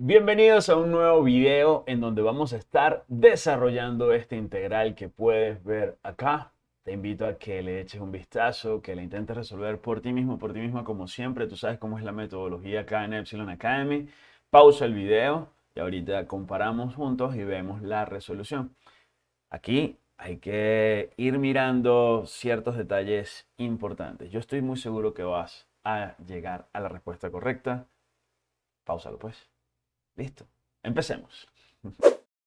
Bienvenidos a un nuevo video en donde vamos a estar desarrollando este integral que puedes ver acá. Te invito a que le eches un vistazo, que le intentes resolver por ti mismo, por ti misma, como siempre. Tú sabes cómo es la metodología acá en Epsilon Academy. Pausa el video y ahorita comparamos juntos y vemos la resolución. Aquí hay que ir mirando ciertos detalles importantes. Yo estoy muy seguro que vas a llegar a la respuesta correcta. Pausalo pues. Listo. Empecemos.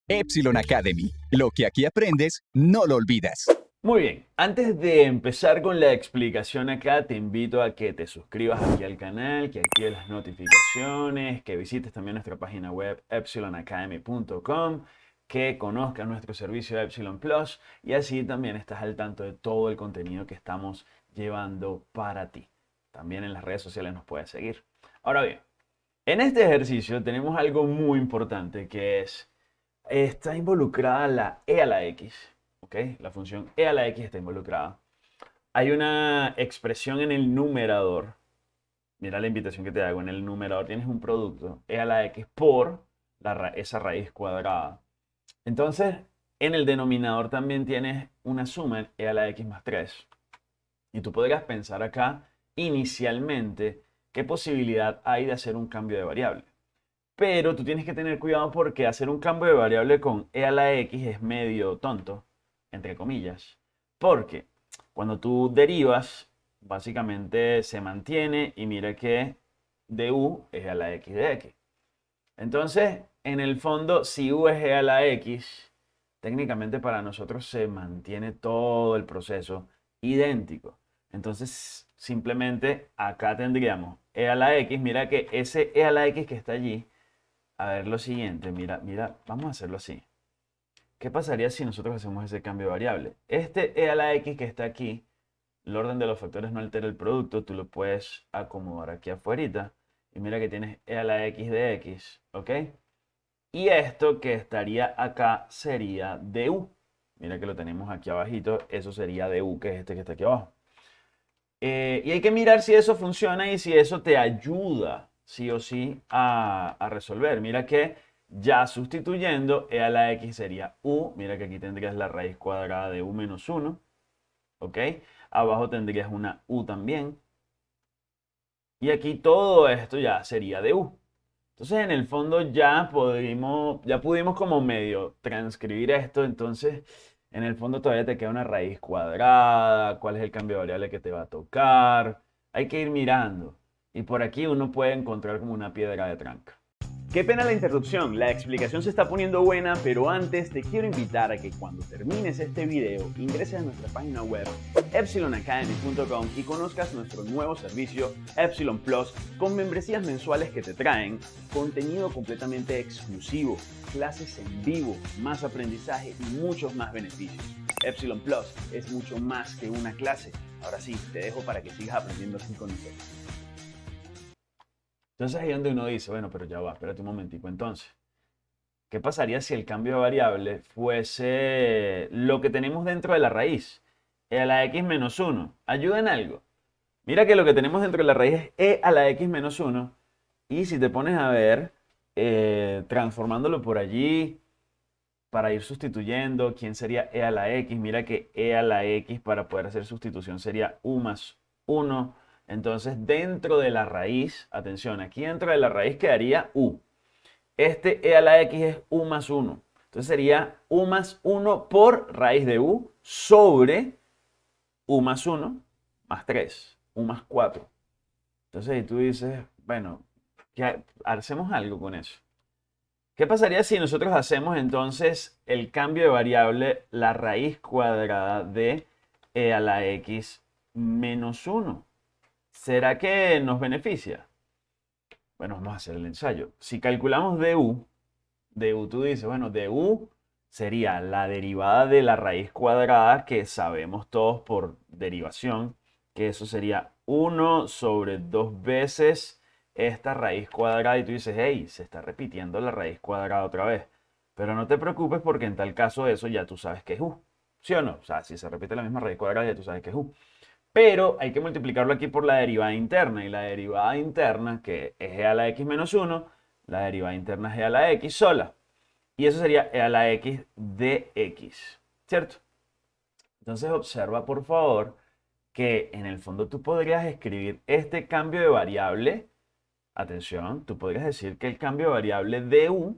Epsilon Academy. Lo que aquí aprendes, no lo olvidas. Muy bien, antes de empezar con la explicación acá, te invito a que te suscribas aquí al canal, que actives las notificaciones, que visites también nuestra página web epsilonacademy.com, que conozcas nuestro servicio Epsilon Plus y así también estás al tanto de todo el contenido que estamos llevando para ti. También en las redes sociales nos puedes seguir. Ahora bien, en este ejercicio tenemos algo muy importante que es, está involucrada la e a la x, ¿ok? La función e a la x está involucrada. Hay una expresión en el numerador, mira la invitación que te hago, en el numerador tienes un producto, e a la x por esa raíz cuadrada. Entonces, en el denominador también tienes una suma, e a la x más 3. Y tú podrías pensar acá, inicialmente, qué posibilidad hay de hacer un cambio de variable. Pero tú tienes que tener cuidado porque hacer un cambio de variable con e a la x es medio tonto, entre comillas. Porque cuando tú derivas, básicamente se mantiene y mira que du es a la x de x. Entonces, en el fondo, si u es e a la x, técnicamente para nosotros se mantiene todo el proceso idéntico. Entonces, simplemente acá tendríamos e a la x, mira que ese e a la x que está allí, a ver lo siguiente, mira, mira, vamos a hacerlo así. ¿Qué pasaría si nosotros hacemos ese cambio de variable? Este e a la x que está aquí, el orden de los factores no altera el producto, tú lo puedes acomodar aquí afuera. Y mira que tienes e a la x de x, ¿ok? Y esto que estaría acá sería du. Mira que lo tenemos aquí abajito, eso sería du, que es este que está aquí abajo. Eh, y hay que mirar si eso funciona y si eso te ayuda, sí o sí, a, resolver. Mira que ya sustituyendo e a la x sería u. Mira que aquí tendrías la raíz cuadrada de u menos 1. ¿Ok? Abajo tendrías una u también. Y aquí todo esto ya sería de u. Entonces, en el fondo ya pudimos, ya pudimos como medio transcribir esto. Entonces, en el fondo todavía te queda una raíz cuadrada, cuál es el cambio de variable que te va a tocar. Hay que ir mirando. Y por aquí uno puede encontrar como una piedra de tranca. Qué pena la interrupción, la explicación se está poniendo buena, pero antes te quiero invitar a que cuando termines este video ingreses a nuestra página web epsilonacademy.com y conozcas nuestro nuevo servicio Epsilon Plus con membresías mensuales que te traen contenido completamente exclusivo, clases en vivo, más aprendizaje y muchos más beneficios. Epsilon Plus es mucho más que una clase. Ahora sí, te dejo para que sigas aprendiendo así con nosotros. Entonces ahí es donde uno dice, bueno, pero ya va, espérate un momentico entonces. ¿Qué pasaría si el cambio de variable fuese lo que tenemos dentro de la raíz? E a la x menos 1. ¿Ayuda en algo? Mira que lo que tenemos dentro de la raíz es e a la x menos 1. Y si te pones a ver, eh, transformándolo por allí, para ir sustituyendo, ¿quién sería e a la x? Mira que e a la x para poder hacer sustitución sería u más 1 entonces, dentro de la raíz, atención, aquí dentro de la raíz quedaría u. Este e a la x es u más 1. Entonces sería u más 1 por raíz de u sobre u más 1 más 3, u más 4. Entonces, tú dices, bueno, hacemos algo con eso. ¿Qué pasaría si nosotros hacemos entonces el cambio de variable, la raíz cuadrada de e a la x menos 1? ¿Será que nos beneficia? Bueno, vamos a hacer el ensayo. Si calculamos du, du tú dices, bueno, du sería la derivada de la raíz cuadrada que sabemos todos por derivación, que eso sería 1 sobre 2 veces esta raíz cuadrada y tú dices, hey, se está repitiendo la raíz cuadrada otra vez. Pero no te preocupes porque en tal caso eso ya tú sabes que es u. ¿Sí o no? O sea, si se repite la misma raíz cuadrada ya tú sabes que es u pero hay que multiplicarlo aquí por la derivada interna, y la derivada interna, que es e a la x menos 1, la derivada interna es e a la x sola. Y eso sería e a la x de x, ¿cierto? Entonces observa por favor que en el fondo tú podrías escribir este cambio de variable, atención, tú podrías decir que el cambio de variable de u,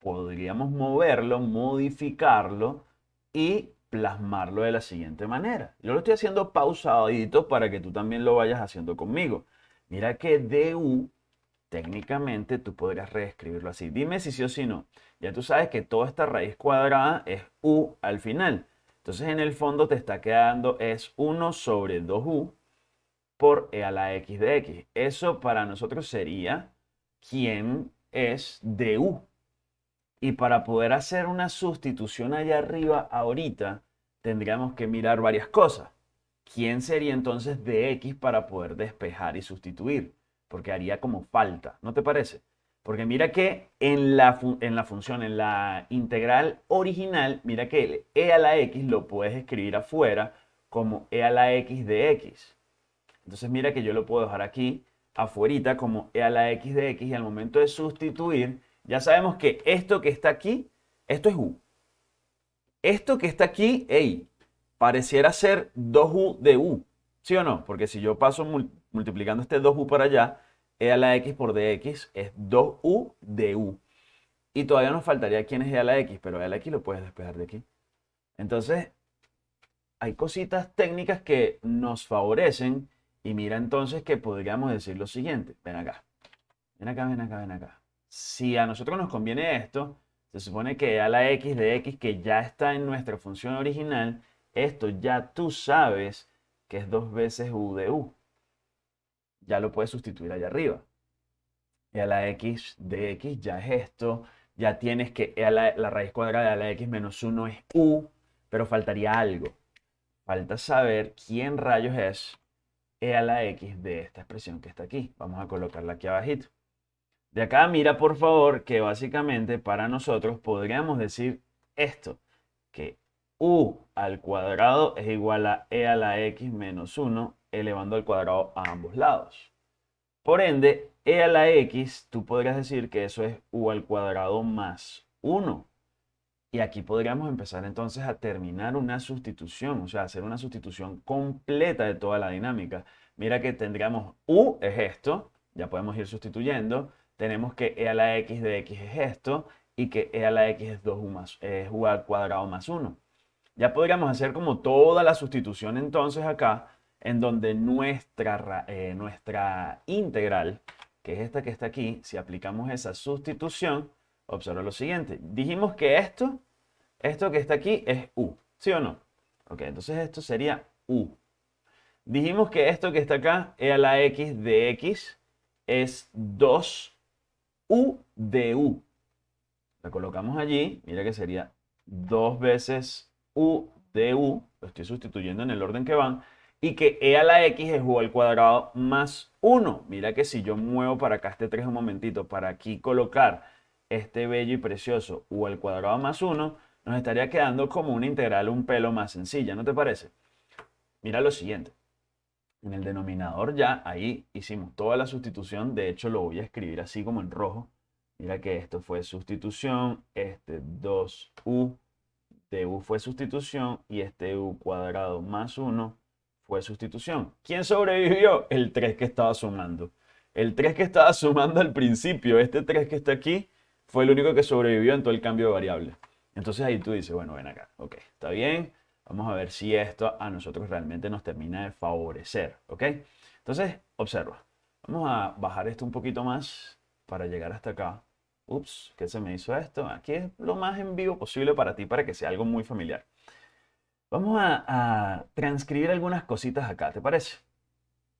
podríamos moverlo, modificarlo y plasmarlo de la siguiente manera. Yo lo estoy haciendo pausadito para que tú también lo vayas haciendo conmigo. Mira que du, técnicamente tú podrías reescribirlo así. Dime si sí o si no. Ya tú sabes que toda esta raíz cuadrada es u al final. Entonces en el fondo te está quedando es 1 sobre 2u por e a la x de x. Eso para nosotros sería quién es du. Y para poder hacer una sustitución allá arriba ahorita, tendríamos que mirar varias cosas. ¿Quién sería entonces de x para poder despejar y sustituir? Porque haría como falta, ¿no te parece? Porque mira que en la, en la función, en la integral original, mira que el e a la x lo puedes escribir afuera como e a la x de x. Entonces mira que yo lo puedo dejar aquí afuera como e a la x de x y al momento de sustituir ya sabemos que esto que está aquí, esto es u. Esto que está aquí, hey, pareciera ser 2u de u. ¿Sí o no? Porque si yo paso multiplicando este 2u para allá, e a la x por dx es 2u de u. Y todavía nos faltaría quién es e a la x, pero e a la x lo puedes despejar de aquí. Entonces, hay cositas técnicas que nos favorecen. Y mira entonces que podríamos decir lo siguiente. Ven acá. Ven acá, ven acá, ven acá si a nosotros nos conviene esto, se supone que a la x de x que ya está en nuestra función original, esto ya tú sabes que es dos veces u de u. Ya lo puedes sustituir allá arriba. Y a la x de x ya es esto. Ya tienes que e a la, la raíz cuadrada de la x menos 1 es u, pero faltaría algo. Falta saber quién rayos es e a la x de esta expresión que está aquí. Vamos a colocarla aquí abajito. De acá mira por favor que básicamente para nosotros podríamos decir esto, que u al cuadrado es igual a e a la x menos 1 elevando al cuadrado a ambos lados. Por ende, e a la x, tú podrías decir que eso es u al cuadrado más 1. Y aquí podríamos empezar entonces a terminar una sustitución, o sea, hacer una sustitución completa de toda la dinámica. Mira que tendríamos u es esto, ya podemos ir sustituyendo, tenemos que e a la x de x es esto y que e a la x es 2u más, es u al cuadrado más 1. Ya podríamos hacer como toda la sustitución entonces acá, en donde nuestra, eh, nuestra integral, que es esta que está aquí, si aplicamos esa sustitución, observa lo siguiente. Dijimos que esto, esto que está aquí es u, ¿sí o no? Ok, entonces esto sería u. Dijimos que esto que está acá, e a la x de x, es 2 u de u. La colocamos allí, mira que sería dos veces u de u, lo estoy sustituyendo en el orden que van, y que e a la x es u al cuadrado más 1. Mira que si yo muevo para acá este 3 un momentito, para aquí colocar este bello y precioso u al cuadrado más 1, nos estaría quedando como una integral un pelo más sencilla, ¿no te parece? Mira lo siguiente. En el denominador ya ahí hicimos toda la sustitución. De hecho, lo voy a escribir así como en rojo. Mira que esto fue sustitución. Este 2u de u fue sustitución. Y este u cuadrado más 1 fue sustitución. ¿Quién sobrevivió? El 3 que estaba sumando. El 3 que estaba sumando al principio, este 3 que está aquí, fue el único que sobrevivió en todo el cambio de variable. Entonces ahí tú dices, bueno, ven acá. Ok, está bien Vamos a ver si esto a nosotros realmente nos termina de favorecer, ¿ok? Entonces, observa. Vamos a bajar esto un poquito más para llegar hasta acá. Ups, ¿qué se me hizo esto? Aquí es lo más en vivo posible para ti, para que sea algo muy familiar. Vamos a, a transcribir algunas cositas acá, ¿te parece?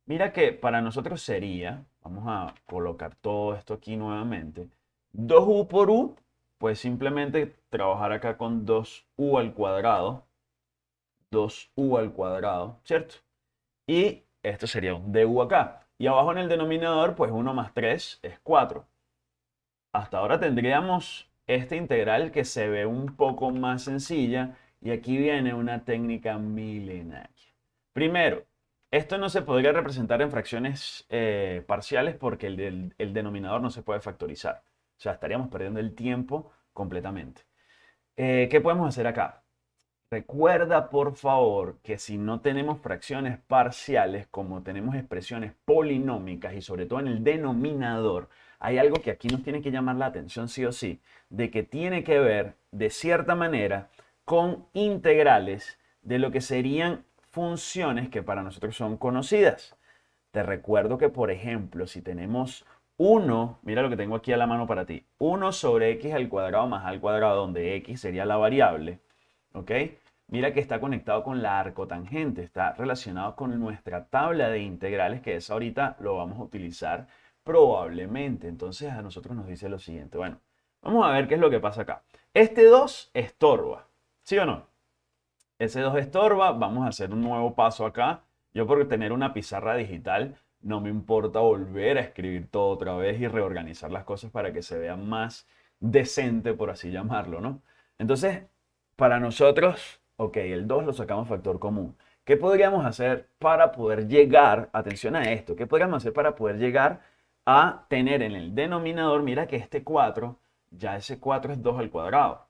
Mira que para nosotros sería, vamos a colocar todo esto aquí nuevamente, 2u por u, pues simplemente trabajar acá con 2u al cuadrado 2u al cuadrado, ¿cierto? Y esto sería un du acá. Y abajo en el denominador, pues 1 más 3 es 4. Hasta ahora tendríamos esta integral que se ve un poco más sencilla y aquí viene una técnica milenaria. Primero, esto no se podría representar en fracciones eh, parciales porque el, denominador no se puede factorizar. O sea, estaríamos perdiendo el tiempo completamente. Eh, ¿Qué podemos hacer acá? Recuerda, por favor, que si no tenemos fracciones parciales, como tenemos expresiones polinómicas y sobre todo en el denominador, hay algo que aquí nos tiene que llamar la atención sí o sí, de que tiene que ver, de cierta manera, con integrales de lo que serían funciones que para nosotros son conocidas. Te recuerdo que, por ejemplo, si tenemos 1, mira lo que tengo aquí a la mano para ti, 1 sobre x al cuadrado más al cuadrado, donde x sería la variable, ¿ok? Mira que está conectado con la arcotangente, está relacionado con nuestra tabla de integrales, que es ahorita lo vamos a utilizar probablemente. Entonces a nosotros nos dice lo siguiente. Bueno, vamos a ver qué es lo que pasa acá. Este 2 estorba, ¿sí o no? Ese 2 estorba, vamos a hacer un nuevo paso acá. Yo por tener una pizarra digital no me importa volver a escribir todo otra vez y reorganizar las cosas para que se vea más decente, por así llamarlo, ¿no? Entonces, para nosotros Ok, el 2 lo sacamos factor común. ¿Qué podríamos hacer para poder llegar, atención a esto, qué podríamos hacer para poder llegar a tener en el denominador, mira que este 4, ya ese 4 es 2 al cuadrado.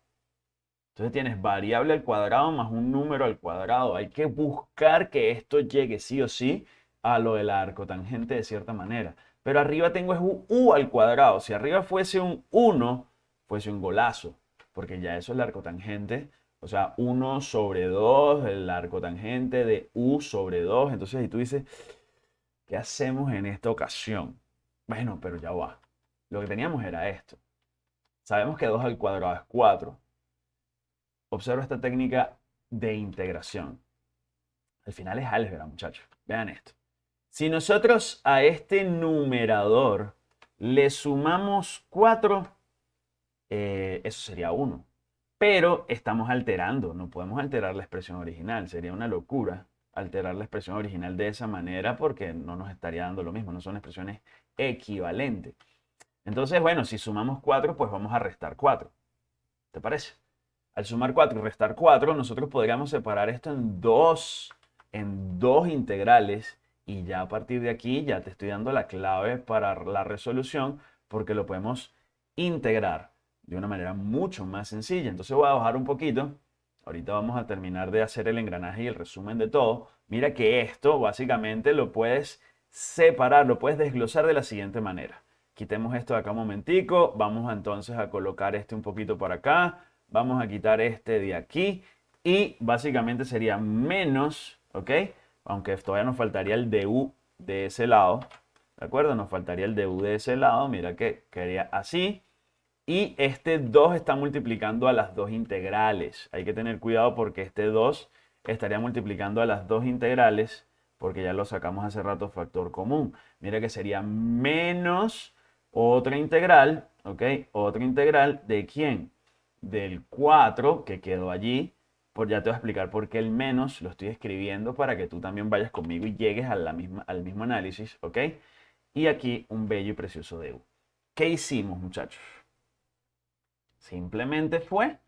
Entonces tienes variable al cuadrado más un número al cuadrado. Hay que buscar que esto llegue sí o sí a lo del arco tangente de cierta manera. Pero arriba tengo es un u al cuadrado. Si arriba fuese un 1, fuese un golazo. Porque ya eso es el arco tangente o sea, 1 sobre 2, el arco tangente de u sobre 2. Entonces, ahí tú dices, ¿qué hacemos en esta ocasión? Bueno, pero ya va. Lo que teníamos era esto. Sabemos que 2 al cuadrado es 4. Observa esta técnica de integración. Al final es álgebra, muchachos. Vean esto. Si nosotros a este numerador le sumamos 4, eh, eso sería 1 pero estamos alterando, no podemos alterar la expresión original, sería una locura alterar la expresión original de esa manera porque no nos estaría dando lo mismo, no son expresiones equivalentes. Entonces, bueno, si sumamos 4, pues vamos a restar 4. ¿Te parece? Al sumar 4 y restar 4, nosotros podríamos separar esto en dos, en dos integrales y ya a partir de aquí ya te estoy dando la clave para la resolución porque lo podemos integrar de una manera mucho más sencilla. Entonces voy a bajar un poquito. Ahorita vamos a terminar de hacer el engranaje y el resumen de todo. Mira que esto básicamente lo puedes separar, lo puedes desglosar de la siguiente manera. Quitemos esto de acá un momentico. Vamos entonces a colocar este un poquito por acá. Vamos a quitar este de aquí. Y básicamente sería menos, ¿ok? Aunque todavía nos faltaría el du de ese lado. ¿De acuerdo? Nos faltaría el du de ese lado. Mira que quedaría así. Y este 2 está multiplicando a las dos integrales. Hay que tener cuidado porque este 2 estaría multiplicando a las dos integrales porque ya lo sacamos hace rato factor común. Mira que sería menos otra integral, ¿ok? Otra integral de quién? Del 4 que quedó allí. Por, ya te voy a explicar por qué el menos lo estoy escribiendo para que tú también vayas conmigo y llegues a la misma, al mismo análisis, ¿ok? Y aquí un bello y precioso de U. ¿Qué hicimos, muchachos? Simplemente fue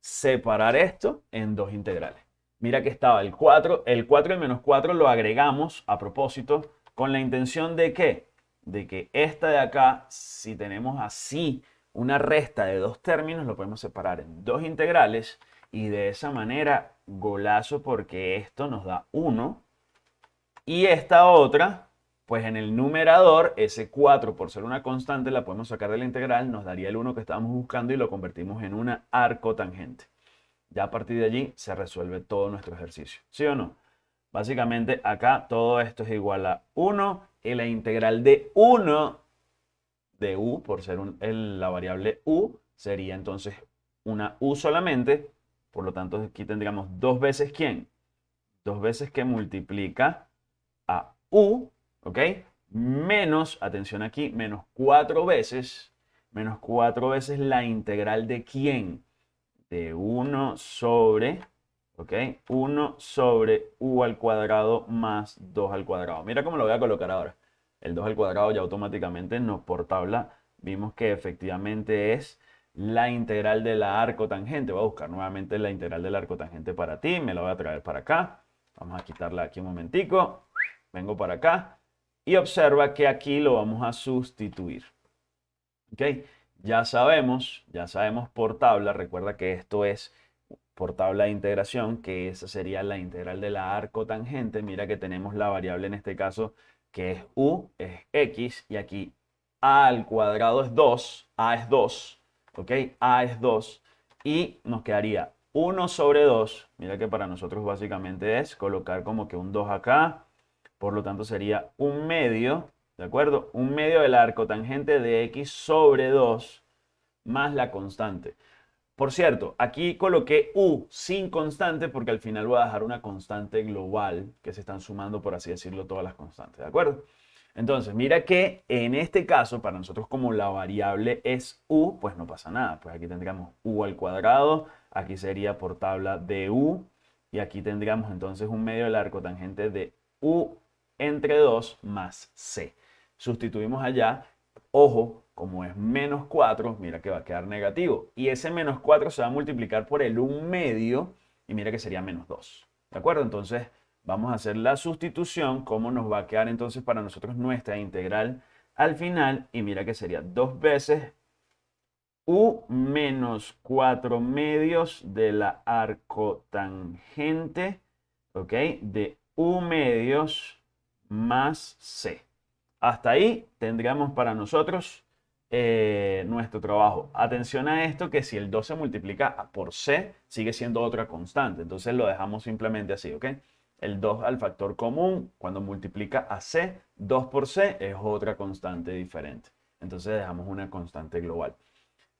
separar esto en dos integrales. Mira que estaba el 4, el 4 y menos 4 lo agregamos a propósito con la intención de que, de que esta de acá, si tenemos así una resta de dos términos, lo podemos separar en dos integrales y de esa manera golazo porque esto nos da 1 y esta otra pues en el numerador, ese 4 por ser una constante la podemos sacar de la integral, nos daría el 1 que estábamos buscando y lo convertimos en una arcotangente. Ya a partir de allí se resuelve todo nuestro ejercicio. ¿Sí o no? Básicamente acá todo esto es igual a 1 y la integral de 1 de u, por ser la variable u, sería entonces una u solamente. Por lo tanto, aquí tendríamos dos veces quién? Dos veces que multiplica a u ¿ok? Menos, atención aquí, menos cuatro veces, menos cuatro veces la integral de quién? De 1 sobre, ¿ok? 1 sobre u al cuadrado más 2 al cuadrado. Mira cómo lo voy a colocar ahora. El 2 al cuadrado ya automáticamente nos por tabla vimos que efectivamente es la integral de la arcotangente. Voy a buscar nuevamente la integral del arcotangente para ti. Me la voy a traer para acá. Vamos a quitarla aquí un momentico. Vengo para acá y observa que aquí lo vamos a sustituir. ¿Ok? Ya sabemos, ya sabemos por tabla, recuerda que esto es por tabla de integración, que esa sería la integral de la arcotangente. Mira que tenemos la variable en este caso que es u, es x, y aquí a al cuadrado es 2, a es 2, ¿ok? a es 2, y nos quedaría 1 sobre 2, mira que para nosotros básicamente es colocar como que un 2 acá, por lo tanto sería un medio, ¿de acuerdo? Un medio del arco tangente de x sobre 2 más la constante. Por cierto, aquí coloqué u sin constante porque al final voy a dejar una constante global que se están sumando, por así decirlo, todas las constantes, ¿de acuerdo? Entonces, mira que en este caso, para nosotros como la variable es u, pues no pasa nada. Pues aquí tendríamos u al cuadrado, aquí sería por tabla de u, y aquí tendríamos entonces un medio del arco tangente de u entre 2 más c. Sustituimos allá, ojo, como es menos 4, mira que va a quedar negativo. Y ese menos 4 se va a multiplicar por el 1 medio, y mira que sería menos 2. ¿De acuerdo? Entonces, Vamos a hacer la sustitución, cómo nos va a quedar entonces para nosotros nuestra integral al final. Y mira que sería dos veces u menos 4 medios de la arcotangente, ¿ok? De u medios más c. Hasta ahí tendríamos para nosotros eh, nuestro trabajo. Atención a esto que si el 2 se multiplica por c, sigue siendo otra constante. Entonces lo dejamos simplemente así, ¿ok? el 2 al factor común, cuando multiplica a c, 2 por c es otra constante diferente. Entonces dejamos una constante global.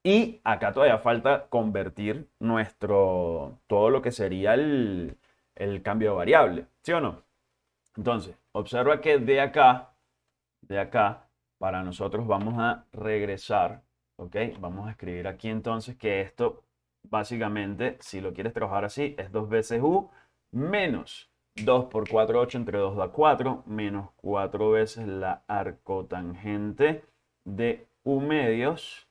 Y acá todavía falta convertir nuestro, todo lo que sería el, el cambio de variable, ¿sí o no? Entonces, observa que de acá, de acá, para nosotros vamos a regresar, ¿ok? Vamos a escribir aquí entonces que esto, básicamente, si lo quieres trabajar así, es 2 veces u menos 2 por 4, 8, entre 2 da 4, menos 4 veces la arcotangente de U medios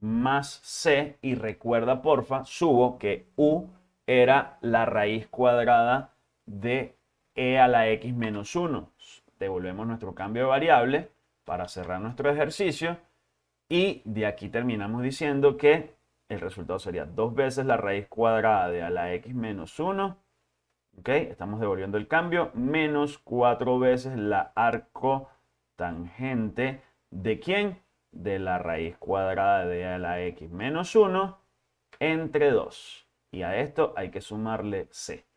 más C. Y recuerda, porfa, subo que U era la raíz cuadrada de E a la X menos 1. Devolvemos nuestro cambio de variable para cerrar nuestro ejercicio. Y de aquí terminamos diciendo que el resultado sería 2 veces la raíz cuadrada de a la X menos 1 ¿ok? Estamos devolviendo el cambio, menos 4 veces la arco tangente de quién? De la raíz cuadrada de a la x menos 1 entre 2. Y a esto hay que sumarle c.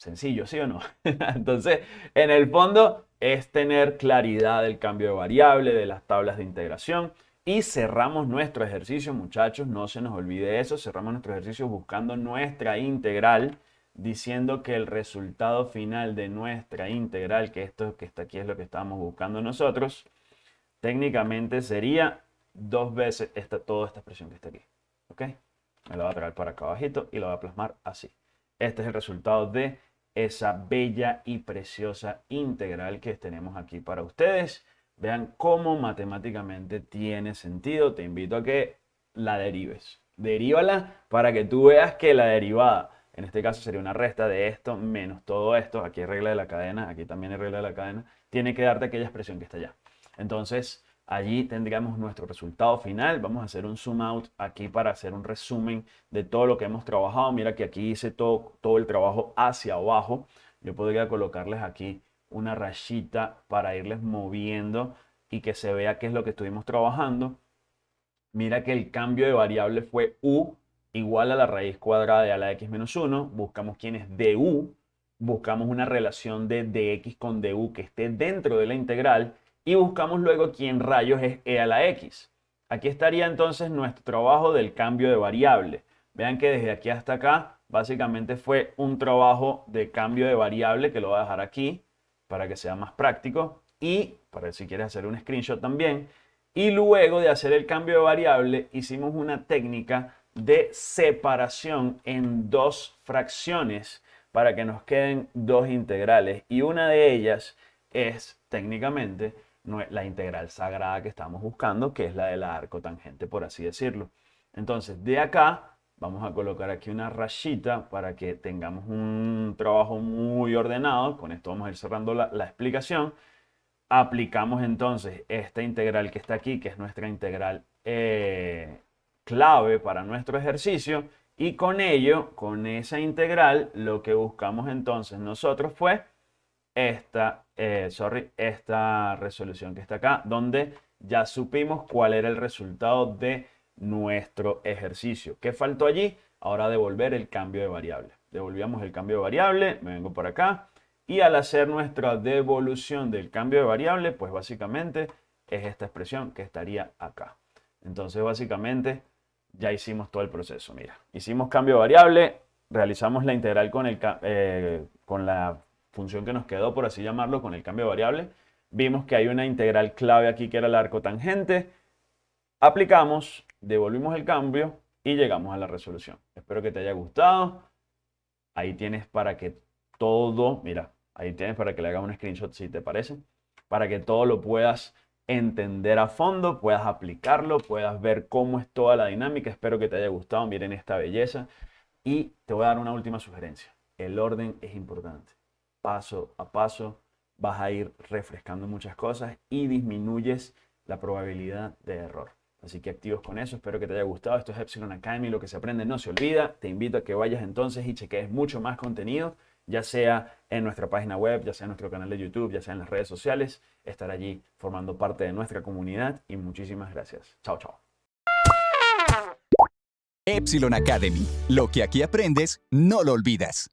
Sencillo, ¿sí o no? Entonces, en el fondo es tener claridad del cambio de variable, de las tablas de integración. Y cerramos nuestro ejercicio, muchachos, no se nos olvide eso. Cerramos nuestro ejercicio buscando nuestra integral diciendo que el resultado final de nuestra integral, que esto que está aquí es lo que estamos buscando nosotros, técnicamente sería dos veces esta, toda esta expresión que está aquí. ¿Ok? Me la voy a traer para acá abajito y la voy a plasmar así. Este es el resultado de esa bella y preciosa integral que tenemos aquí para ustedes. Vean cómo matemáticamente tiene sentido. Te invito a que la derives. Derívala para que tú veas que la derivada en este caso sería una resta de esto menos todo esto. Aquí hay regla de la cadena, aquí también hay regla de la cadena. Tiene que darte aquella expresión que está allá. Entonces, allí tendríamos nuestro resultado final. Vamos a hacer un zoom out aquí para hacer un resumen de todo lo que hemos trabajado. Mira que aquí hice todo, todo el trabajo hacia abajo. Yo podría colocarles aquí una rayita para irles moviendo y que se vea qué es lo que estuvimos trabajando. Mira que el cambio de variable fue u igual a la raíz cuadrada de a la x menos 1, buscamos quién es du, buscamos una relación de dx con du que esté dentro de la integral y buscamos luego quién rayos es e a la x. Aquí estaría entonces nuestro trabajo del cambio de variable. Vean que desde aquí hasta acá básicamente fue un trabajo de cambio de variable que lo voy a dejar aquí para que sea más práctico y para si quieres hacer un screenshot también. Y luego de hacer el cambio de variable hicimos una técnica de separación en dos fracciones para que nos queden dos integrales. Y una de ellas es técnicamente la integral sagrada que estamos buscando, que es la de la arcotangente, por así decirlo. Entonces, de acá vamos a colocar aquí una rayita para que tengamos un trabajo muy ordenado. Con esto vamos a ir cerrando la, la explicación. Aplicamos entonces esta integral que está aquí, que es nuestra integral eh, clave para nuestro ejercicio y con ello, con esa integral, lo que buscamos entonces nosotros fue esta, eh, sorry, esta resolución que está acá, donde ya supimos cuál era el resultado de nuestro ejercicio. ¿Qué faltó allí? Ahora devolver el cambio de variable. Devolvíamos el cambio de variable, me vengo por acá, y al hacer nuestra devolución del cambio de variable, pues básicamente es esta expresión que estaría acá. Entonces básicamente ya hicimos todo el proceso. Mira, hicimos cambio de variable, realizamos la integral con, el, eh, con la función que nos quedó, por así llamarlo, con el cambio de variable. Vimos que hay una integral clave aquí que era el arco tangente. Aplicamos, devolvimos el cambio y llegamos a la resolución. Espero que te haya gustado. Ahí tienes para que todo, mira, ahí tienes para que le haga un screenshot si te parece, para que todo lo puedas entender a fondo, puedas aplicarlo, puedas ver cómo es toda la dinámica. Espero que te haya gustado, miren esta belleza. Y te voy a dar una última sugerencia. El orden es importante. Paso a paso vas a ir refrescando muchas cosas y disminuyes la probabilidad de error. Así que activos con eso, espero que te haya gustado. Esto es Epsilon Academy, lo que se aprende no se olvida. Te invito a que vayas entonces y cheques mucho más contenido ya sea en nuestra página web, ya sea en nuestro canal de YouTube, ya sea en las redes sociales, estar allí formando parte de nuestra comunidad y muchísimas gracias. Chao, chao. Epsilon Academy. Lo que aquí aprendes, no lo olvidas.